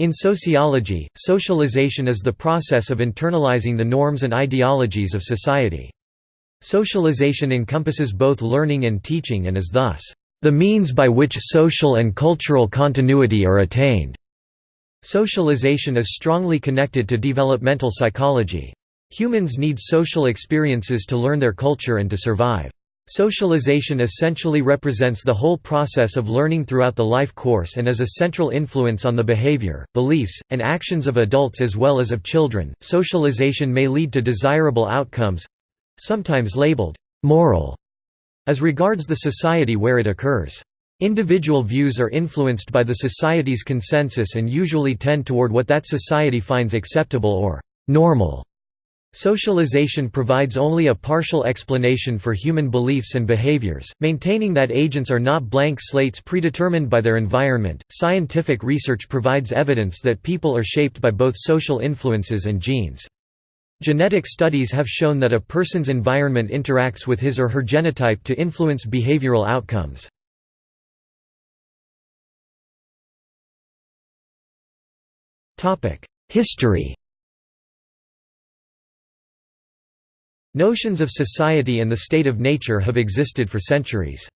In sociology, socialization is the process of internalizing the norms and ideologies of society. Socialization encompasses both learning and teaching and is thus, "...the means by which social and cultural continuity are attained." Socialization is strongly connected to developmental psychology. Humans need social experiences to learn their culture and to survive. Socialization essentially represents the whole process of learning throughout the life course and is a central influence on the behavior, beliefs, and actions of adults as well as of children. Socialization may lead to desirable outcomes sometimes labeled moral as regards the society where it occurs. Individual views are influenced by the society's consensus and usually tend toward what that society finds acceptable or normal. Socialization provides only a partial explanation for human beliefs and behaviors, maintaining that agents are not blank slates predetermined by their environment. Scientific research provides evidence that people are shaped by both social influences and genes. Genetic studies have shown that a person's environment interacts with his or her genotype to influence behavioral outcomes. History Notions of society and the state of nature have existed for centuries.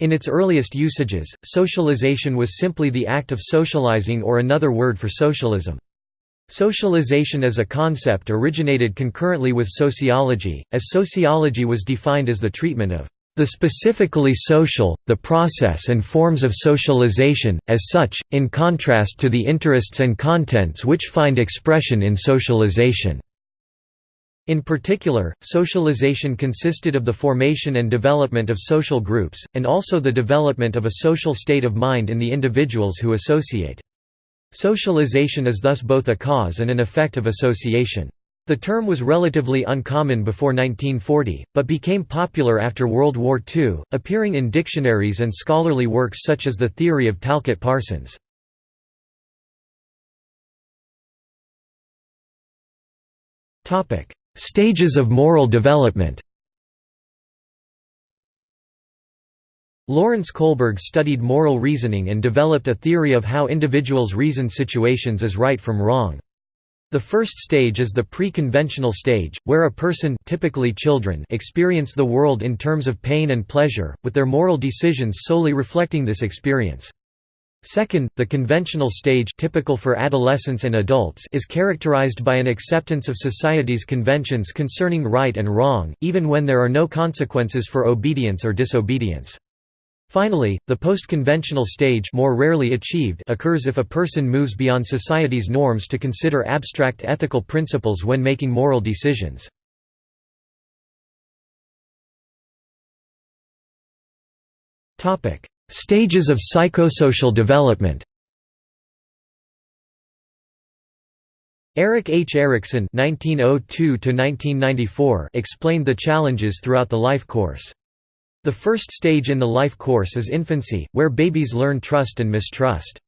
In its earliest usages, socialization was simply the act of socializing or another word for socialism. Socialization as a concept originated concurrently with sociology, as sociology was defined as the treatment of the specifically social, the process and forms of socialization, as such, in contrast to the interests and contents which find expression in socialization. In particular, socialization consisted of the formation and development of social groups, and also the development of a social state of mind in the individuals who associate. Socialization is thus both a cause and an effect of association. The term was relatively uncommon before 1940, but became popular after World War II, appearing in dictionaries and scholarly works such as The Theory of Talcott Parsons. Stages of moral development Lawrence Kohlberg studied moral reasoning and developed a theory of how individuals reason situations as right from wrong. The first stage is the pre-conventional stage, where a person typically children experience the world in terms of pain and pleasure, with their moral decisions solely reflecting this experience. Second, the conventional stage typical for adolescents and adults is characterized by an acceptance of society's conventions concerning right and wrong, even when there are no consequences for obedience or disobedience. Finally, the post-conventional stage more rarely achieved occurs if a person moves beyond society's norms to consider abstract ethical principles when making moral decisions. Topic: Stages of psychosocial development Erik H. Erikson (1902–1994) explained the challenges throughout the life course. The first stage in the life course is infancy, where babies learn trust and mistrust.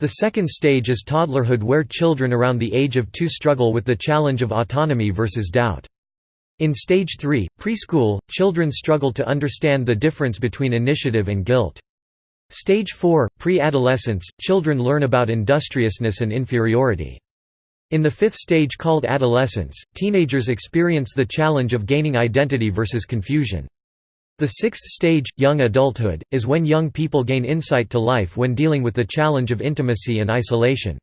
The second stage is toddlerhood where children around the age of two struggle with the challenge of autonomy versus doubt. In stage 3, preschool, children struggle to understand the difference between initiative and guilt. Stage 4, pre-adolescence, children learn about industriousness and inferiority. In the fifth stage called adolescence, teenagers experience the challenge of gaining identity versus confusion. The sixth stage, young adulthood, is when young people gain insight to life when dealing with the challenge of intimacy and isolation.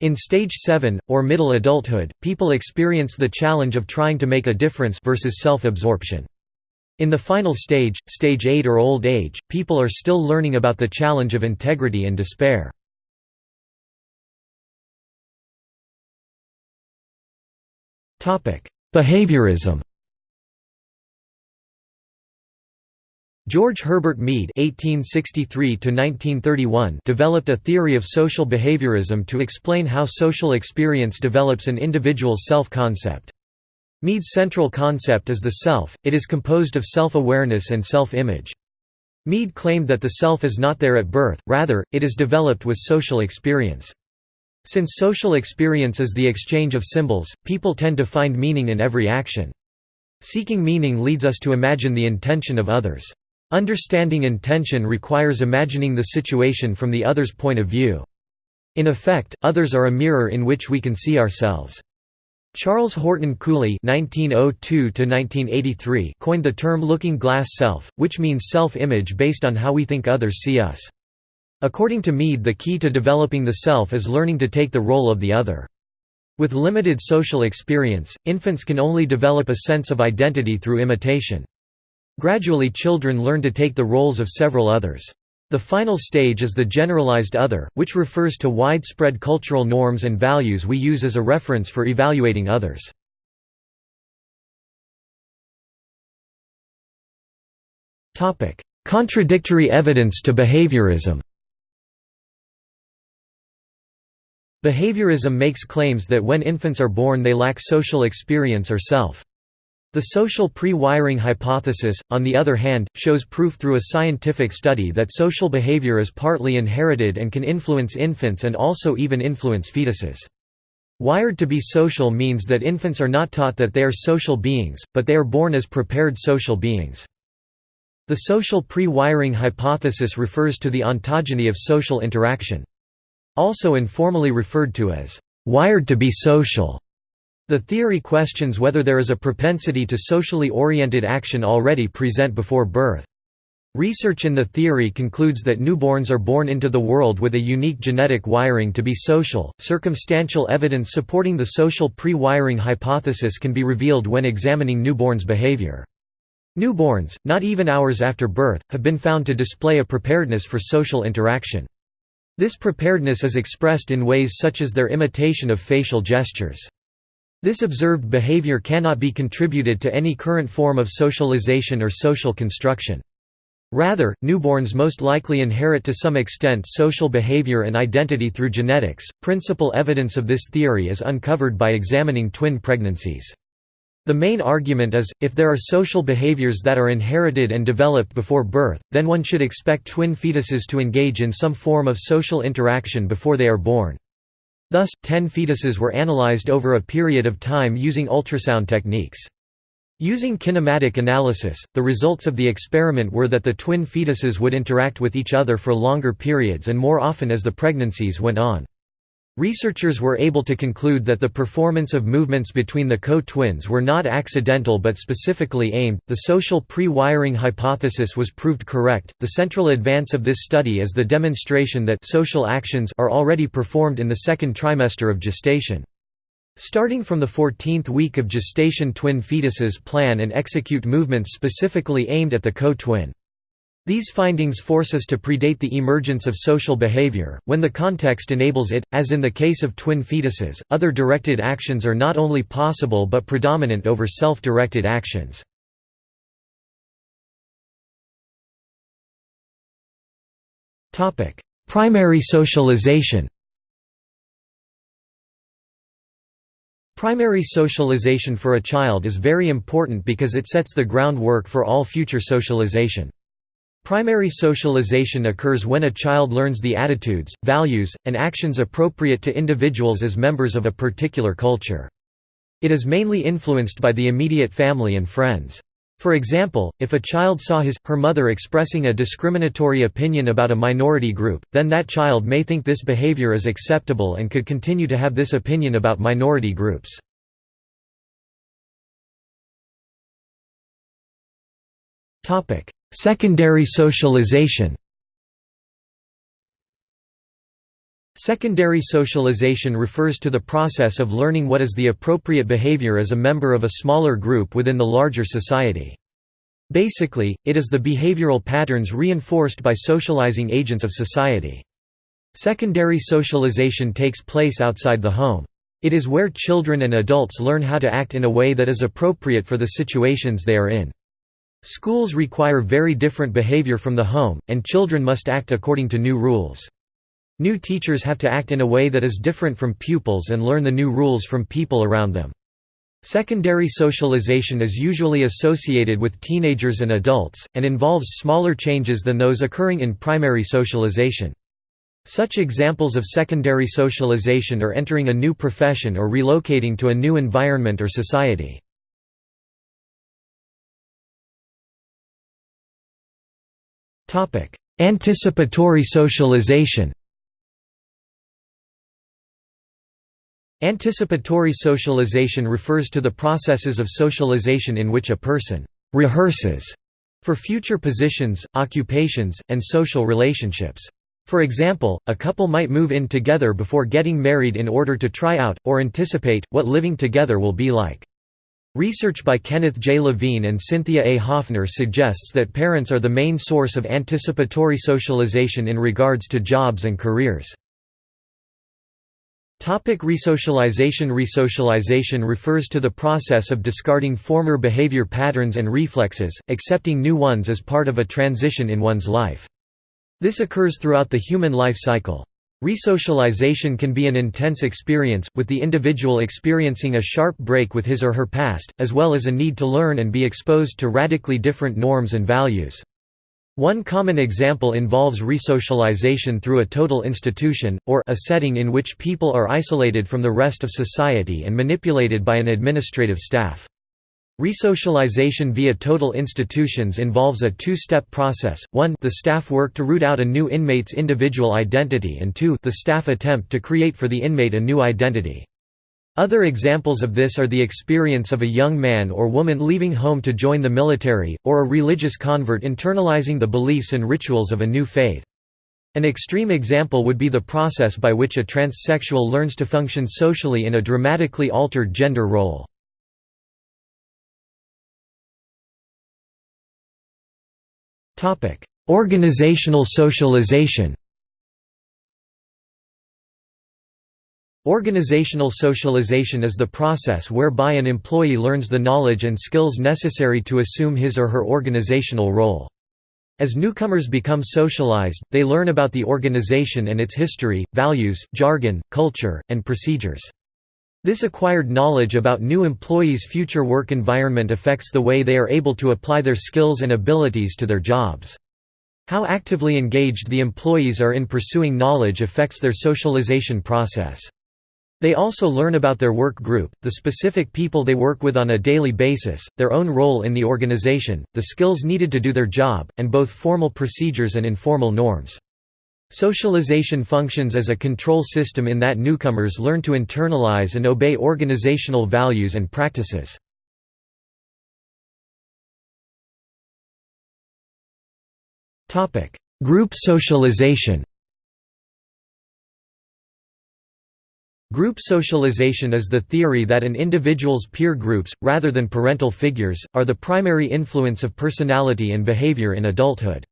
In stage 7, or middle adulthood, people experience the challenge of trying to make a difference versus self-absorption. In the final stage, stage 8 or old age, people are still learning about the challenge of integrity and despair. Behaviorism George Herbert Mead (1863–1931) developed a theory of social behaviorism to explain how social experience develops an individual's self-concept. Mead's central concept is the self, it is composed of self-awareness and self-image. Mead claimed that the self is not there at birth, rather, it is developed with social experience. Since social experience is the exchange of symbols, people tend to find meaning in every action. Seeking meaning leads us to imagine the intention of others. Understanding intention requires imagining the situation from the other's point of view. In effect, others are a mirror in which we can see ourselves. Charles Horton Cooley (1902–1983) coined the term "looking glass self," which means self-image based on how we think others see us. According to Mead, the key to developing the self is learning to take the role of the other. With limited social experience, infants can only develop a sense of identity through imitation. Gradually children learn to take the roles of several others. The final stage is the generalized other, which refers to widespread cultural norms and values we use as a reference for evaluating others. Contradictory evidence to behaviorism Behaviorism makes claims that when infants are born they lack social experience or self. The social pre-wiring hypothesis, on the other hand, shows proof through a scientific study that social behavior is partly inherited and can influence infants and also even influence fetuses. Wired to be social means that infants are not taught that they are social beings, but they are born as prepared social beings. The social pre-wiring hypothesis refers to the ontogeny of social interaction. Also informally referred to as, "...wired to be social." The theory questions whether there is a propensity to socially oriented action already present before birth. Research in the theory concludes that newborns are born into the world with a unique genetic wiring to be social. Circumstantial evidence supporting the social pre wiring hypothesis can be revealed when examining newborns' behavior. Newborns, not even hours after birth, have been found to display a preparedness for social interaction. This preparedness is expressed in ways such as their imitation of facial gestures. This observed behavior cannot be contributed to any current form of socialization or social construction. Rather, newborns most likely inherit to some extent social behavior and identity through genetics. Principal evidence of this theory is uncovered by examining twin pregnancies. The main argument is, if there are social behaviors that are inherited and developed before birth, then one should expect twin fetuses to engage in some form of social interaction before they are born. Thus, ten fetuses were analyzed over a period of time using ultrasound techniques. Using kinematic analysis, the results of the experiment were that the twin fetuses would interact with each other for longer periods and more often as the pregnancies went on. Researchers were able to conclude that the performance of movements between the co-twins were not accidental but specifically aimed. The social pre-wiring hypothesis was proved correct. The central advance of this study is the demonstration that social actions are already performed in the second trimester of gestation. Starting from the 14th week of gestation twin fetuses plan and execute movements specifically aimed at the co-twin. These findings force us to predate the emergence of social behavior, when the context enables it, as in the case of twin fetuses. Other directed actions are not only possible but predominant over self directed actions. Primary socialization Primary socialization for a child is very important because it sets the groundwork for all future socialization. Primary socialization occurs when a child learns the attitudes, values, and actions appropriate to individuals as members of a particular culture. It is mainly influenced by the immediate family and friends. For example, if a child saw his, her mother expressing a discriminatory opinion about a minority group, then that child may think this behavior is acceptable and could continue to have this opinion about minority groups. Secondary socialization Secondary socialization refers to the process of learning what is the appropriate behavior as a member of a smaller group within the larger society. Basically, it is the behavioral patterns reinforced by socializing agents of society. Secondary socialization takes place outside the home. It is where children and adults learn how to act in a way that is appropriate for the situations they are in. Schools require very different behavior from the home, and children must act according to new rules. New teachers have to act in a way that is different from pupils and learn the new rules from people around them. Secondary socialization is usually associated with teenagers and adults, and involves smaller changes than those occurring in primary socialization. Such examples of secondary socialization are entering a new profession or relocating to a new environment or society. Anticipatory socialization Anticipatory socialization refers to the processes of socialization in which a person «rehearses» for future positions, occupations, and social relationships. For example, a couple might move in together before getting married in order to try out, or anticipate, what living together will be like. Research by Kenneth J. Levine and Cynthia A. Hoffner suggests that parents are the main source of anticipatory socialization in regards to jobs and careers. Topic resocialization Resocialization refers to the process of discarding former behavior patterns and reflexes, accepting new ones as part of a transition in one's life. This occurs throughout the human life cycle. Resocialization can be an intense experience, with the individual experiencing a sharp break with his or her past, as well as a need to learn and be exposed to radically different norms and values. One common example involves resocialization through a total institution, or a setting in which people are isolated from the rest of society and manipulated by an administrative staff. Resocialization via total institutions involves a two-step process, 1 the staff work to root out a new inmate's individual identity and 2 the staff attempt to create for the inmate a new identity. Other examples of this are the experience of a young man or woman leaving home to join the military, or a religious convert internalizing the beliefs and rituals of a new faith. An extreme example would be the process by which a transsexual learns to function socially in a dramatically altered gender role. Organizational socialization Organizational socialization is the process whereby an employee learns the knowledge and skills necessary to assume his or her organizational role. As newcomers become socialized, they learn about the organization and its history, values, jargon, culture, and procedures. This acquired knowledge about new employees' future work environment affects the way they are able to apply their skills and abilities to their jobs. How actively engaged the employees are in pursuing knowledge affects their socialization process. They also learn about their work group, the specific people they work with on a daily basis, their own role in the organization, the skills needed to do their job, and both formal procedures and informal norms. Socialization functions as a control system in that newcomers learn to internalize and obey organizational values and practices. Group socialization Group socialization is the theory that an individual's peer groups, rather than parental figures, are the primary influence of personality and behavior in adulthood.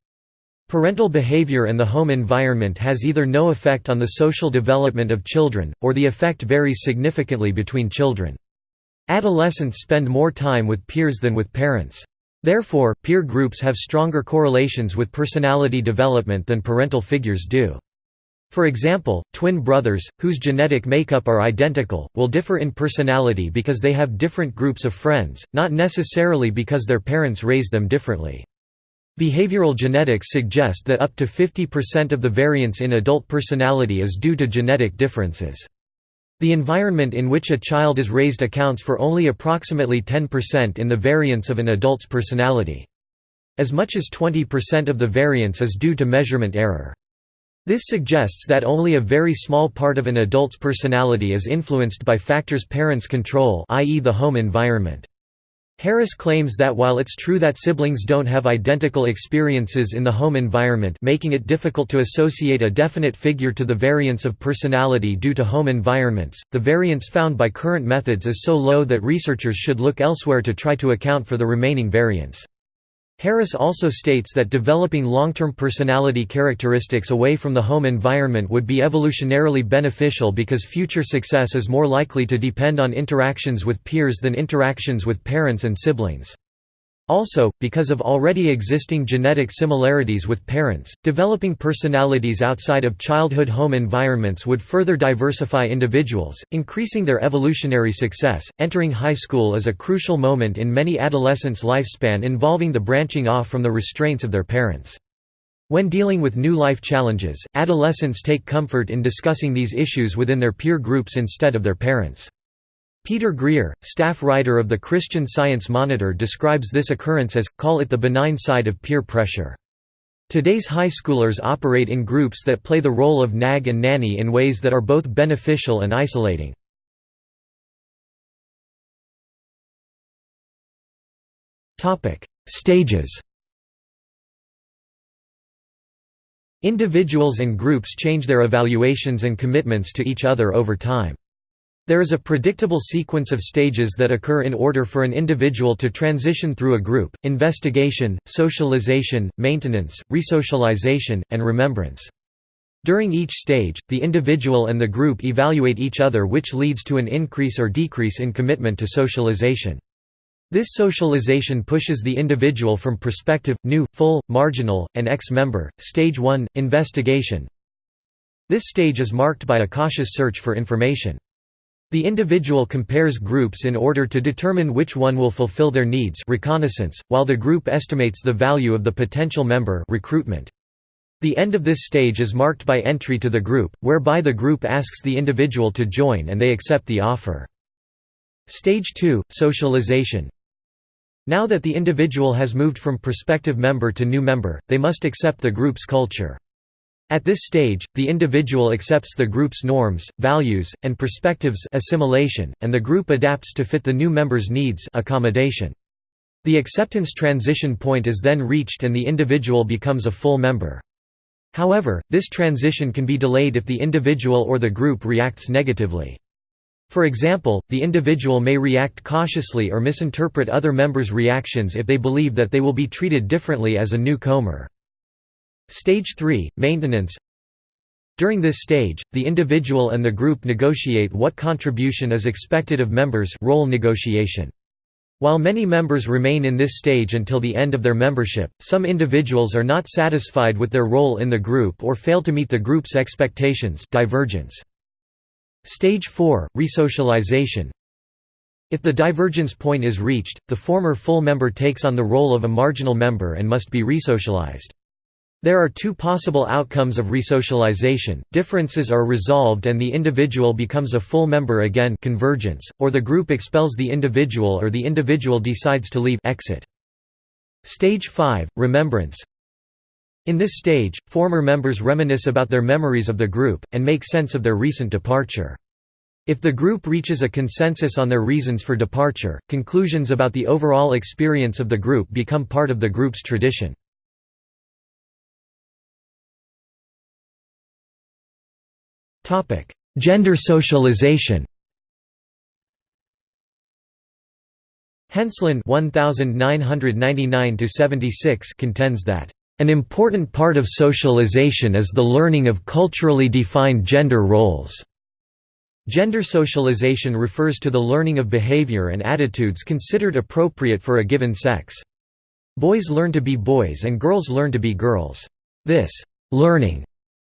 Parental behavior and the home environment has either no effect on the social development of children, or the effect varies significantly between children. Adolescents spend more time with peers than with parents. Therefore, peer groups have stronger correlations with personality development than parental figures do. For example, twin brothers, whose genetic makeup are identical, will differ in personality because they have different groups of friends, not necessarily because their parents raised them differently. Behavioral genetics suggest that up to 50% of the variance in adult personality is due to genetic differences. The environment in which a child is raised accounts for only approximately 10% in the variance of an adult's personality. As much as 20% of the variance is due to measurement error. This suggests that only a very small part of an adult's personality is influenced by factors parents control i.e. the home environment. Harris claims that while it's true that siblings don't have identical experiences in the home environment making it difficult to associate a definite figure to the variance of personality due to home environments, the variance found by current methods is so low that researchers should look elsewhere to try to account for the remaining variance. Harris also states that developing long-term personality characteristics away from the home environment would be evolutionarily beneficial because future success is more likely to depend on interactions with peers than interactions with parents and siblings. Also, because of already existing genetic similarities with parents, developing personalities outside of childhood home environments would further diversify individuals, increasing their evolutionary success. Entering high school is a crucial moment in many adolescents' lifespan involving the branching off from the restraints of their parents. When dealing with new life challenges, adolescents take comfort in discussing these issues within their peer groups instead of their parents. Peter Grier, staff writer of the Christian Science Monitor describes this occurrence as, call it the benign side of peer pressure. Today's high schoolers operate in groups that play the role of nag and nanny in ways that are both beneficial and isolating. Stages Individuals and groups change their evaluations and commitments to each other over time. There is a predictable sequence of stages that occur in order for an individual to transition through a group, investigation, socialization, maintenance, resocialization, and remembrance. During each stage, the individual and the group evaluate each other which leads to an increase or decrease in commitment to socialization. This socialization pushes the individual from prospective, new, full, marginal, and ex-member. Stage 1 – Investigation This stage is marked by a cautious search for information. The individual compares groups in order to determine which one will fulfill their needs reconnaissance, while the group estimates the value of the potential member recruitment. The end of this stage is marked by entry to the group, whereby the group asks the individual to join and they accept the offer. Stage 2 – Socialization now that the individual has moved from prospective member to new member, they must accept the group's culture. At this stage, the individual accepts the group's norms, values, and perspectives assimilation, and the group adapts to fit the new member's needs accommodation. The acceptance transition point is then reached and the individual becomes a full member. However, this transition can be delayed if the individual or the group reacts negatively. For example, the individual may react cautiously or misinterpret other members' reactions if they believe that they will be treated differently as a newcomer. Stage 3 – Maintenance During this stage, the individual and the group negotiate what contribution is expected of members role negotiation. While many members remain in this stage until the end of their membership, some individuals are not satisfied with their role in the group or fail to meet the group's expectations divergence. Stage 4 – Resocialization If the divergence point is reached, the former full member takes on the role of a marginal member and must be resocialized. There are two possible outcomes of resocialization, differences are resolved and the individual becomes a full member again convergence, or the group expels the individual or the individual decides to leave exit. Stage 5 – Remembrance in this stage, former members reminisce about their memories of the group, and make sense of their recent departure. If the group reaches a consensus on their reasons for departure, conclusions about the overall experience of the group become part of the group's tradition. Gender socialization Henslin 1999 76 contends that an important part of socialization is the learning of culturally defined gender roles. Gender socialization refers to the learning of behavior and attitudes considered appropriate for a given sex. Boys learn to be boys and girls learn to be girls. This learning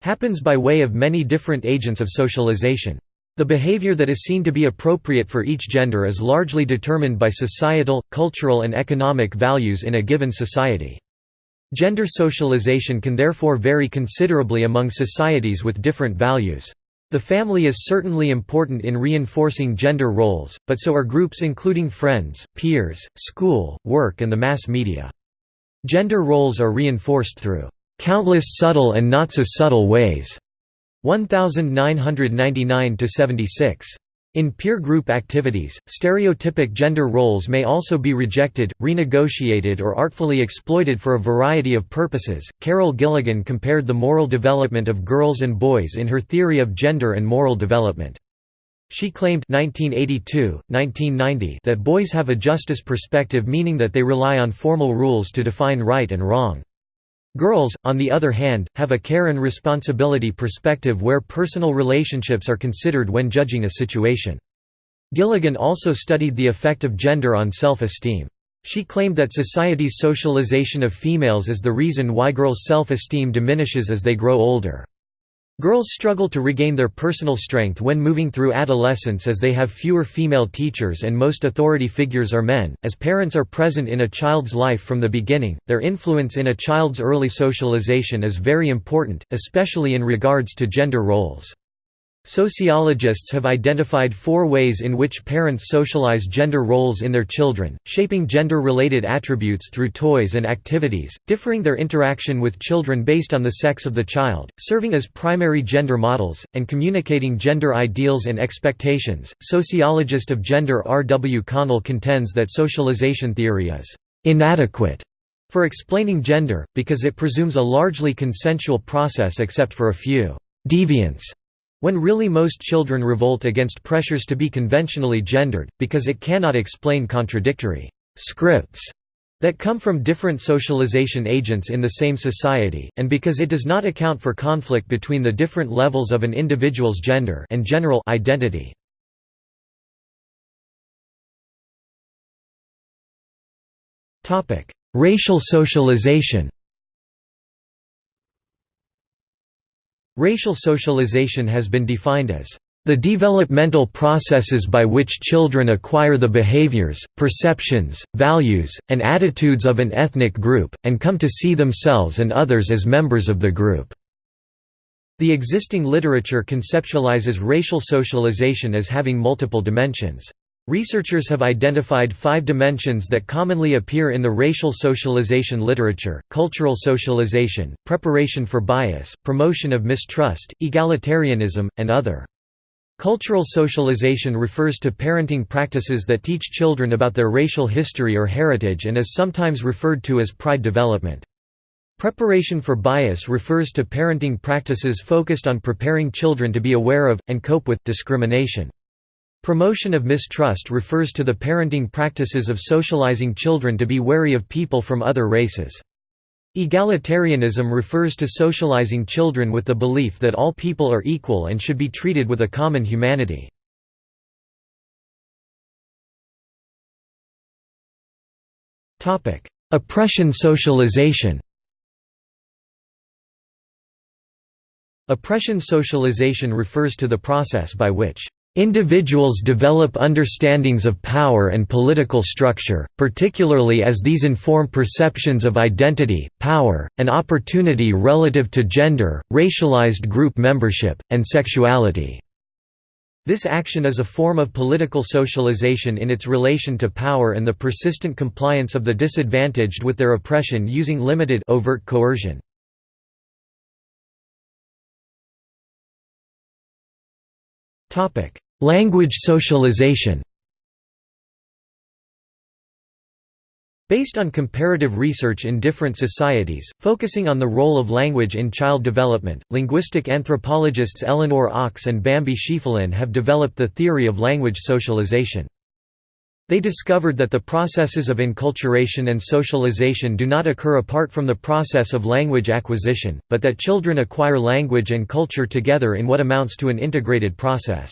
happens by way of many different agents of socialization. The behavior that is seen to be appropriate for each gender is largely determined by societal, cultural and economic values in a given society. Gender socialization can therefore vary considerably among societies with different values. The family is certainly important in reinforcing gender roles, but so are groups including friends, peers, school, work and the mass media. Gender roles are reinforced through countless subtle and not so subtle ways. 1999 76. In peer group activities, stereotypic gender roles may also be rejected, renegotiated, or artfully exploited for a variety of purposes. Carol Gilligan compared the moral development of girls and boys in her theory of gender and moral development. She claimed 1982, 1990 that boys have a justice perspective meaning that they rely on formal rules to define right and wrong. Girls, on the other hand, have a care and responsibility perspective where personal relationships are considered when judging a situation. Gilligan also studied the effect of gender on self-esteem. She claimed that society's socialization of females is the reason why girls' self-esteem diminishes as they grow older. Girls struggle to regain their personal strength when moving through adolescence as they have fewer female teachers and most authority figures are men. As parents are present in a child's life from the beginning, their influence in a child's early socialization is very important, especially in regards to gender roles. Sociologists have identified four ways in which parents socialize gender roles in their children, shaping gender-related attributes through toys and activities, differing their interaction with children based on the sex of the child, serving as primary gender models, and communicating gender ideals and expectations. Sociologist of gender R. W. Connell contends that socialization theory is inadequate for explaining gender, because it presumes a largely consensual process except for a few deviants, when really most children revolt against pressures to be conventionally gendered, because it cannot explain contradictory scripts that come from different socialization agents in the same society, and because it does not account for conflict between the different levels of an individual's gender and general identity. Racial socialization Racial socialization has been defined as the developmental processes by which children acquire the behaviors, perceptions, values, and attitudes of an ethnic group, and come to see themselves and others as members of the group. The existing literature conceptualizes racial socialization as having multiple dimensions. Researchers have identified five dimensions that commonly appear in the racial socialization literature, cultural socialization, preparation for bias, promotion of mistrust, egalitarianism, and other. Cultural socialization refers to parenting practices that teach children about their racial history or heritage and is sometimes referred to as pride development. Preparation for bias refers to parenting practices focused on preparing children to be aware of, and cope with, discrimination. Promotion of mistrust refers to the parenting practices of socializing children to be wary of people from other races. Egalitarianism refers to socializing children with the belief that all people are equal and should be treated with a common humanity. Oppression socialization Oppression socialization refers to the process by which Individuals develop understandings of power and political structure, particularly as these inform perceptions of identity, power, and opportunity relative to gender, racialized group membership, and sexuality. This action is a form of political socialization in its relation to power and the persistent compliance of the disadvantaged with their oppression using limited overt coercion. Language socialization Based on comparative research in different societies, focusing on the role of language in child development, linguistic anthropologists Elinor Ochs and Bambi Schieffelin have developed the theory of language socialization. They discovered that the processes of enculturation and socialization do not occur apart from the process of language acquisition, but that children acquire language and culture together in what amounts to an integrated process.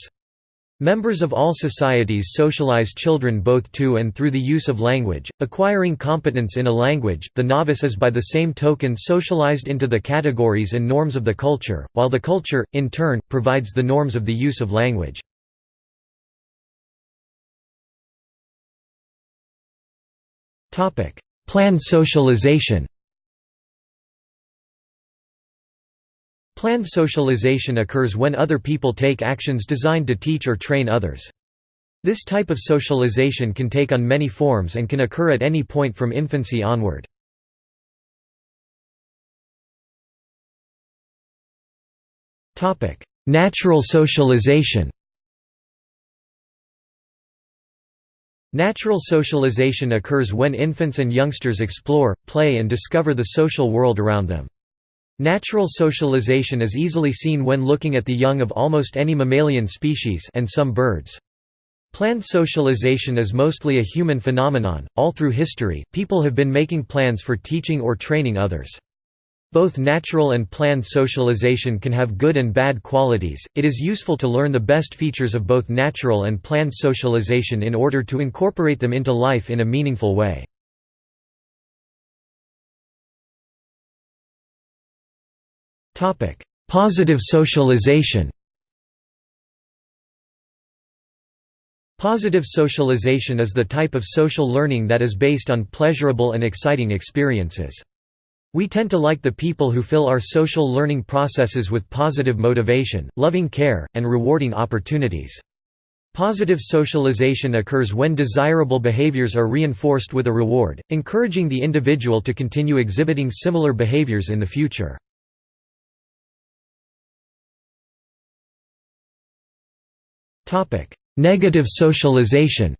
Members of all societies socialize children both to and through the use of language, acquiring competence in a language, the novice is by the same token socialized into the categories and norms of the culture, while the culture, in turn, provides the norms of the use of language. Planned socialization Planned socialization occurs when other people take actions designed to teach or train others. This type of socialization can take on many forms and can occur at any point from infancy onward. Natural socialization Natural socialization occurs when infants and youngsters explore, play and discover the social world around them. Natural socialization is easily seen when looking at the young of almost any mammalian species and some birds. Planned socialization is mostly a human phenomenon. All through history, people have been making plans for teaching or training others. Both natural and planned socialization can have good and bad qualities. It is useful to learn the best features of both natural and planned socialization in order to incorporate them into life in a meaningful way. Positive socialization. Positive socialization is the type of social learning that is based on pleasurable and exciting experiences. We tend to like the people who fill our social learning processes with positive motivation, loving care, and rewarding opportunities. Positive socialization occurs when desirable behaviors are reinforced with a reward, encouraging the individual to continue exhibiting similar behaviors in the future. Negative socialization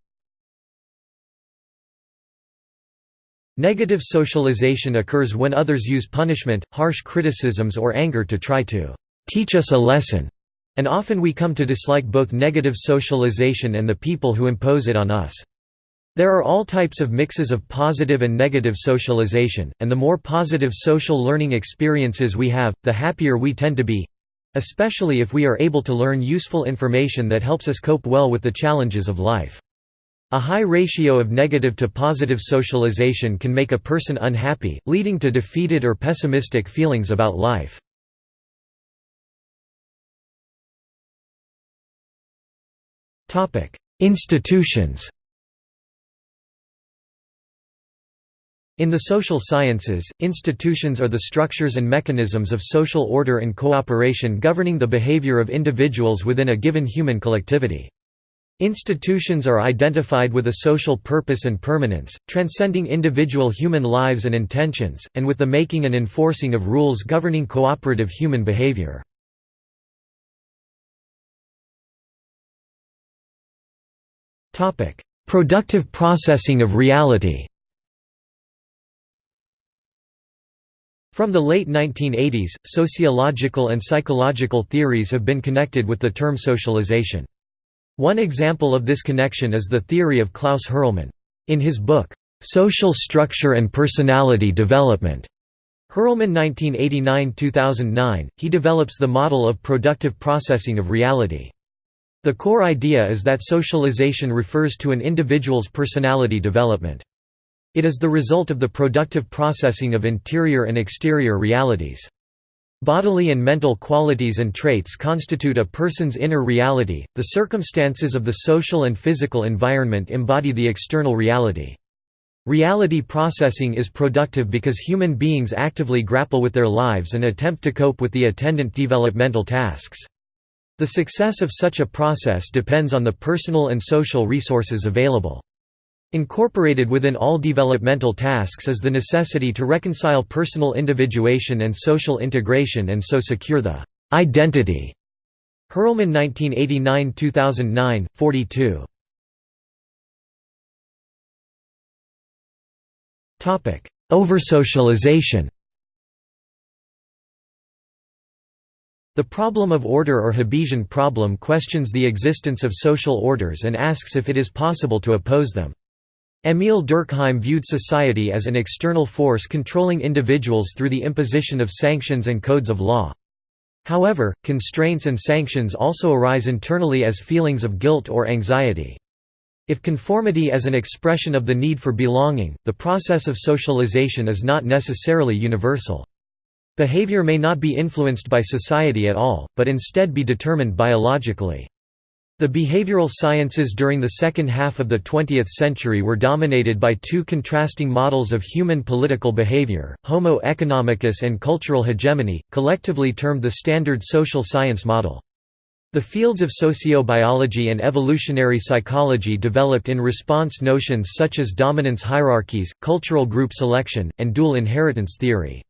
Negative socialization occurs when others use punishment, harsh criticisms or anger to try to teach us a lesson, and often we come to dislike both negative socialization and the people who impose it on us. There are all types of mixes of positive and negative socialization, and the more positive social learning experiences we have, the happier we tend to be—especially if we are able to learn useful information that helps us cope well with the challenges of life. A high ratio of negative to positive socialization can make a person unhappy, leading to defeated or pessimistic feelings about life. Institutions In the social sciences, institutions are the structures and mechanisms of social order and cooperation governing the behavior of individuals within a given human collectivity. Institutions are identified with a social purpose and permanence, transcending individual human lives and intentions, and with the making and enforcing of rules governing cooperative human behavior. Productive processing of reality From the late 1980s, sociological and psychological theories have been connected with the term socialization. One example of this connection is the theory of Klaus Hurrelmann. In his book, "'Social Structure and Personality Development' Hurrelmann 1989–2009, he develops the model of productive processing of reality. The core idea is that socialization refers to an individual's personality development. It is the result of the productive processing of interior and exterior realities. Bodily and mental qualities and traits constitute a person's inner reality, the circumstances of the social and physical environment embody the external reality. Reality processing is productive because human beings actively grapple with their lives and attempt to cope with the attendant developmental tasks. The success of such a process depends on the personal and social resources available. Incorporated within all developmental tasks is the necessity to reconcile personal individuation and social integration and so secure the identity. Hurrelmann 1989–2009, 42. Oversocialization The problem of order or Hobbesian problem questions the existence of social orders and asks if it is possible to oppose them. Émile Durkheim viewed society as an external force controlling individuals through the imposition of sanctions and codes of law. However, constraints and sanctions also arise internally as feelings of guilt or anxiety. If conformity is an expression of the need for belonging, the process of socialization is not necessarily universal. Behavior may not be influenced by society at all, but instead be determined biologically. The behavioral sciences during the second half of the 20th century were dominated by two contrasting models of human political behavior, Homo economicus and cultural hegemony, collectively termed the standard social science model. The fields of sociobiology and evolutionary psychology developed in response notions such as dominance hierarchies, cultural group selection, and dual inheritance theory.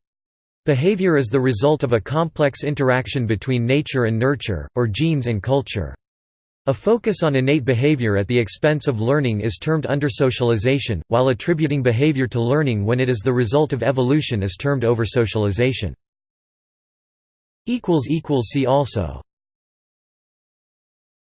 Behavior is the result of a complex interaction between nature and nurture, or genes and culture. A focus on innate behavior at the expense of learning is termed undersocialization, while attributing behavior to learning when it is the result of evolution is termed oversocialization. See also